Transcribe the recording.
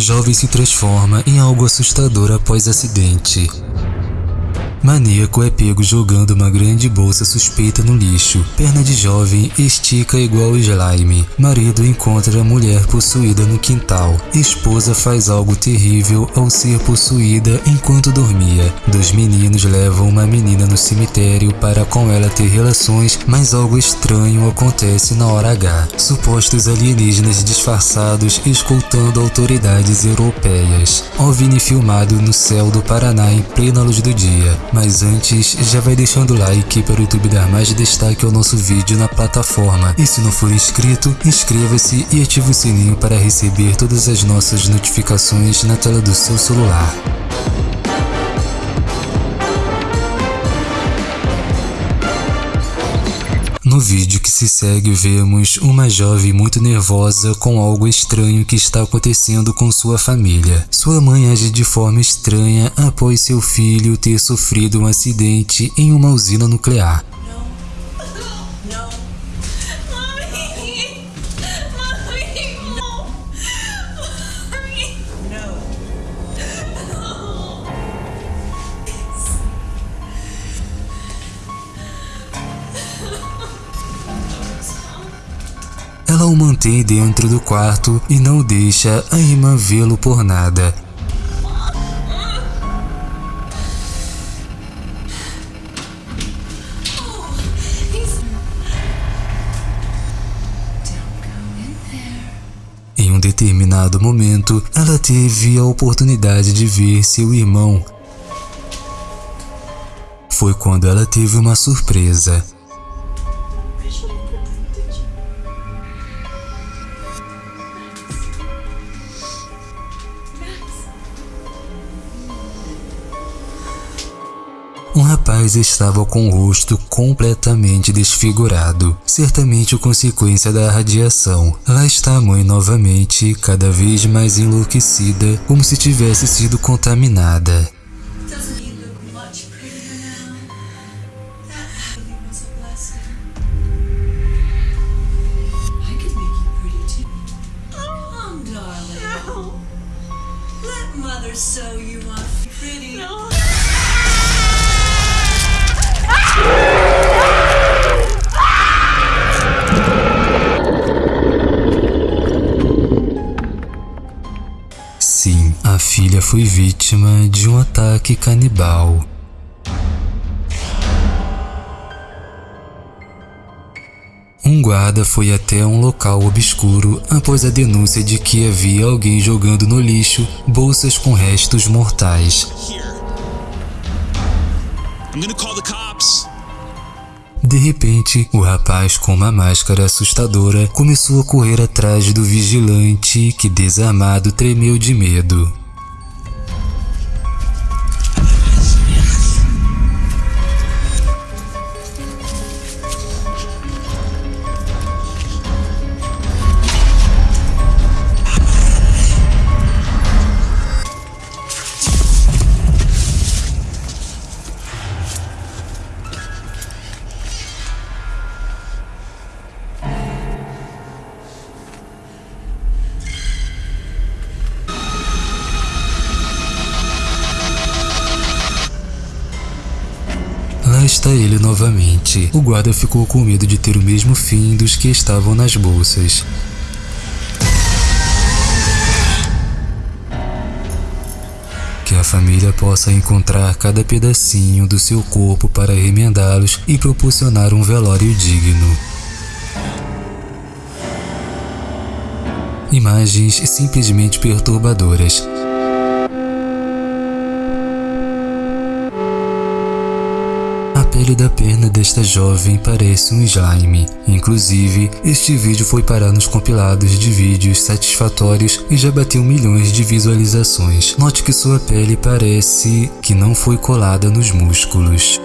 Jovem se transforma em algo assustador após acidente. Maníaco é pego jogando uma grande bolsa suspeita no lixo. Perna de jovem estica igual slime. Marido encontra a mulher possuída no quintal. Esposa faz algo terrível ao ser possuída enquanto dormia. Dois meninos levam uma menina no cemitério para com ela ter relações, mas algo estranho acontece na hora H. Supostos alienígenas disfarçados escoltando autoridades europeias. OVNI filmado no céu do Paraná em plena luz do dia. Mas antes, já vai deixando o like para o YouTube dar mais destaque ao nosso vídeo na plataforma. E se não for inscrito, inscreva-se e ative o sininho para receber todas as nossas notificações na tela do seu celular. No vídeo que se segue vemos uma jovem muito nervosa com algo estranho que está acontecendo com sua família. Sua mãe age de forma estranha após seu filho ter sofrido um acidente em uma usina nuclear. O mantém dentro do quarto e não deixa a irmã vê-lo por nada. Em um determinado momento, ela teve a oportunidade de ver seu irmão. Foi quando ela teve uma surpresa. Rapaz estava com o rosto completamente desfigurado, certamente consequência da radiação. Lá está a mãe novamente, cada vez mais enlouquecida, como se tivesse sido contaminada. Foi vítima de um ataque canibal. Um guarda foi até um local obscuro após a denúncia de que havia alguém jogando no lixo bolsas com restos mortais. De repente, o rapaz com uma máscara assustadora começou a correr atrás do vigilante que, desarmado, tremeu de medo. Ele novamente. O guarda ficou com medo de ter o mesmo fim dos que estavam nas bolsas. Que a família possa encontrar cada pedacinho do seu corpo para remendá-los e proporcionar um velório digno. Imagens simplesmente perturbadoras. Pele da perna desta jovem parece um slime. Inclusive, este vídeo foi parar nos compilados de vídeos satisfatórios e já bateu milhões de visualizações. Note que sua pele parece que não foi colada nos músculos.